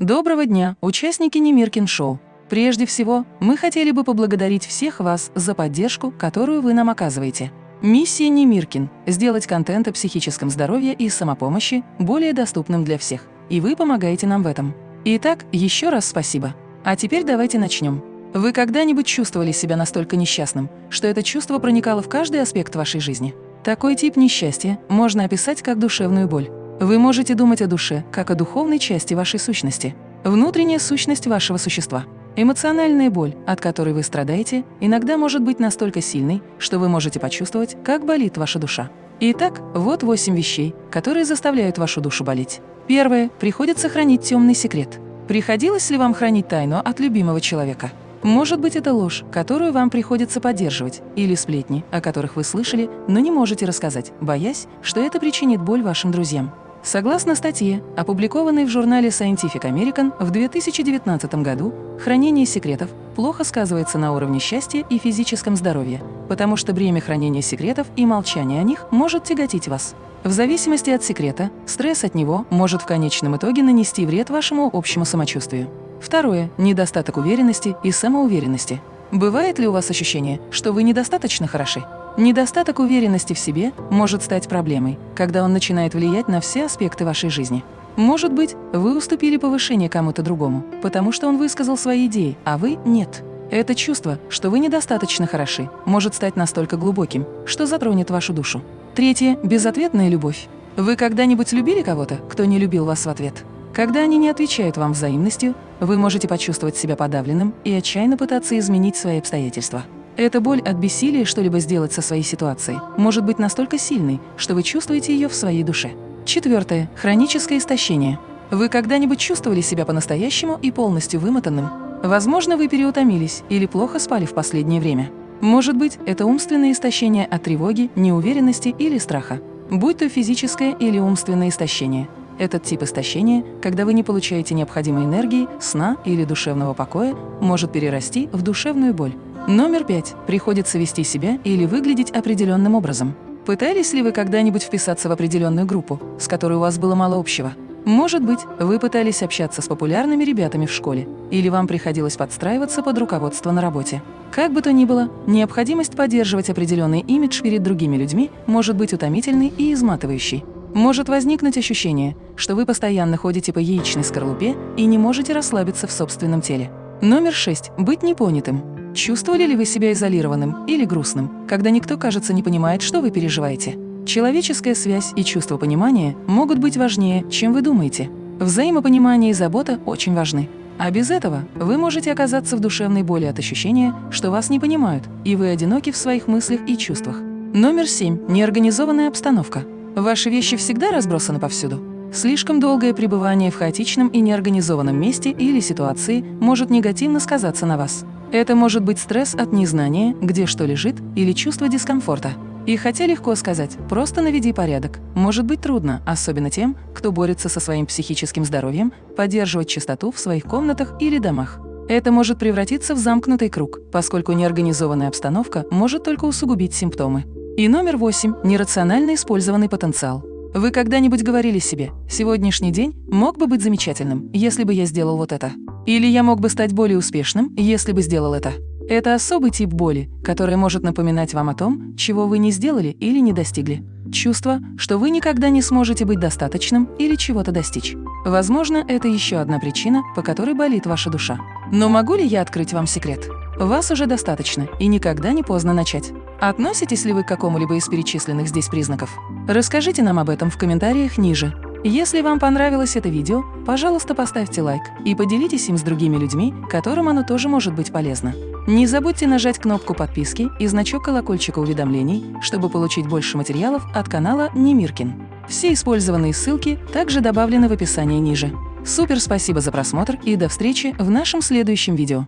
Доброго дня, участники Немиркин Шоу! Прежде всего, мы хотели бы поблагодарить всех вас за поддержку, которую вы нам оказываете. Миссия Немиркин – сделать контент о психическом здоровье и самопомощи более доступным для всех. И вы помогаете нам в этом. Итак, еще раз спасибо. А теперь давайте начнем. Вы когда-нибудь чувствовали себя настолько несчастным, что это чувство проникало в каждый аспект вашей жизни? Такой тип несчастья можно описать как душевную боль. Вы можете думать о душе, как о духовной части вашей сущности, внутренняя сущность вашего существа. Эмоциональная боль, от которой вы страдаете, иногда может быть настолько сильной, что вы можете почувствовать, как болит ваша душа. Итак, вот восемь вещей, которые заставляют вашу душу болеть. Первое. Приходится хранить темный секрет. Приходилось ли вам хранить тайну от любимого человека? Может быть, это ложь, которую вам приходится поддерживать, или сплетни, о которых вы слышали, но не можете рассказать, боясь, что это причинит боль вашим друзьям. Согласно статье, опубликованной в журнале Scientific American в 2019 году, хранение секретов плохо сказывается на уровне счастья и физическом здоровье, потому что бремя хранения секретов и молчания о них может тяготить вас. В зависимости от секрета, стресс от него может в конечном итоге нанести вред вашему общему самочувствию. Второе – недостаток уверенности и самоуверенности. Бывает ли у вас ощущение, что вы недостаточно хороши? Недостаток уверенности в себе может стать проблемой, когда он начинает влиять на все аспекты вашей жизни. Может быть, вы уступили повышение кому-то другому, потому что он высказал свои идеи, а вы – нет. Это чувство, что вы недостаточно хороши, может стать настолько глубоким, что затронет вашу душу. Третье – безответная любовь. Вы когда-нибудь любили кого-то, кто не любил вас в ответ? Когда они не отвечают вам взаимностью, вы можете почувствовать себя подавленным и отчаянно пытаться изменить свои обстоятельства. Эта боль от бессилия что-либо сделать со своей ситуацией может быть настолько сильной, что вы чувствуете ее в своей душе. Четвертое. Хроническое истощение. Вы когда-нибудь чувствовали себя по-настоящему и полностью вымотанным? Возможно, вы переутомились или плохо спали в последнее время. Может быть, это умственное истощение от тревоги, неуверенности или страха. Будь то физическое или умственное истощение. Этот тип истощения, когда вы не получаете необходимой энергии, сна или душевного покоя, может перерасти в душевную боль. Номер пять. Приходится вести себя или выглядеть определенным образом. Пытались ли вы когда-нибудь вписаться в определенную группу, с которой у вас было мало общего? Может быть, вы пытались общаться с популярными ребятами в школе, или вам приходилось подстраиваться под руководство на работе. Как бы то ни было, необходимость поддерживать определенный имидж перед другими людьми может быть утомительной и изматывающей. Может возникнуть ощущение, что вы постоянно ходите по яичной скорлупе и не можете расслабиться в собственном теле. Номер шесть. Быть непонятым. Чувствовали ли вы себя изолированным или грустным, когда никто, кажется, не понимает, что вы переживаете? Человеческая связь и чувство понимания могут быть важнее, чем вы думаете. Взаимопонимание и забота очень важны. А без этого вы можете оказаться в душевной боли от ощущения, что вас не понимают, и вы одиноки в своих мыслях и чувствах. Номер семь. Неорганизованная обстановка. Ваши вещи всегда разбросаны повсюду. Слишком долгое пребывание в хаотичном и неорганизованном месте или ситуации может негативно сказаться на вас. Это может быть стресс от незнания, где что лежит, или чувство дискомфорта. И хотя легко сказать «просто наведи порядок», может быть трудно, особенно тем, кто борется со своим психическим здоровьем, поддерживать чистоту в своих комнатах или домах. Это может превратиться в замкнутый круг, поскольку неорганизованная обстановка может только усугубить симптомы. И номер восемь – нерационально использованный потенциал. Вы когда-нибудь говорили себе «сегодняшний день мог бы быть замечательным, если бы я сделал вот это». Или я мог бы стать более успешным, если бы сделал это. Это особый тип боли, который может напоминать вам о том, чего вы не сделали или не достигли. Чувство, что вы никогда не сможете быть достаточным или чего-то достичь. Возможно, это еще одна причина, по которой болит ваша душа. Но могу ли я открыть вам секрет? Вас уже достаточно, и никогда не поздно начать. Относитесь ли вы к какому-либо из перечисленных здесь признаков? Расскажите нам об этом в комментариях ниже. Если вам понравилось это видео, пожалуйста, поставьте лайк и поделитесь им с другими людьми, которым оно тоже может быть полезно. Не забудьте нажать кнопку подписки и значок колокольчика уведомлений, чтобы получить больше материалов от канала Немиркин. Все использованные ссылки также добавлены в описании ниже. Супер спасибо за просмотр и до встречи в нашем следующем видео.